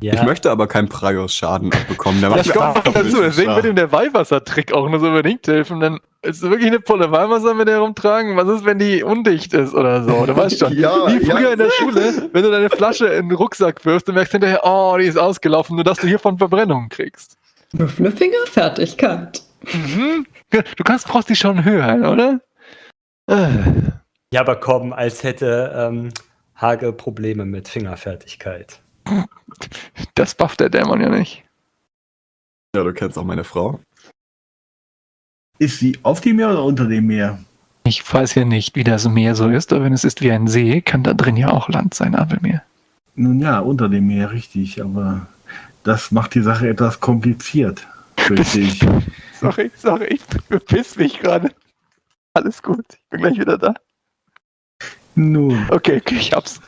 Ja. Ich möchte aber keinen Praios-Schaden abbekommen. Der Das kommt auch noch dazu, deswegen wird ihm der Weihwassertrick auch nur so unbedingt helfen. Dann ist es wirklich eine Pulle Weihwasser mit der rumtragen. Was ist, wenn die undicht ist oder so? Du weißt schon. Ja, Wie früher ja. in der Schule, wenn du deine Flasche in den Rucksack wirfst und merkst hinterher, oh, die ist ausgelaufen, nur dass du hiervon Verbrennungen kriegst. Würfle Fingerfertigkeit. Mhm. Du kannst, brauchst die schon hören, oder? Äh. Ja, aber komm, als hätte ähm, Hage Probleme mit Fingerfertigkeit. Das bufft der Dämon ja nicht. Ja, du kennst auch meine Frau. Ist sie auf dem Meer oder unter dem Meer? Ich weiß ja nicht, wie das Meer so ist, aber wenn es ist wie ein See, kann da drin ja auch Land sein, Abelmeer. Nun ja, unter dem Meer, richtig. Aber das macht die Sache etwas kompliziert, fürchte ich. Sorry, sorry, ich bepiss mich gerade. Alles gut, ich bin gleich wieder da. Nun, Okay, okay, ich hab's.